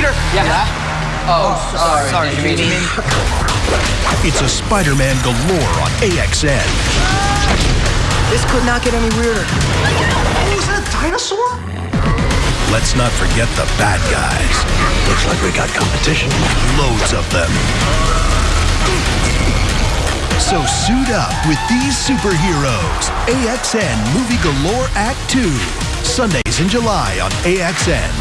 Peter. Yeah. Oh, oh, sorry. Sorry, Did you mean? It's a Spider-Man galore on AXN. This could not get any weirder. Oh, is that a dinosaur? Let's not forget the bad guys. Looks like we got competition. Loads of them. So suit up with these superheroes. AXN Movie Galore Act 2. Sundays in July on AXN.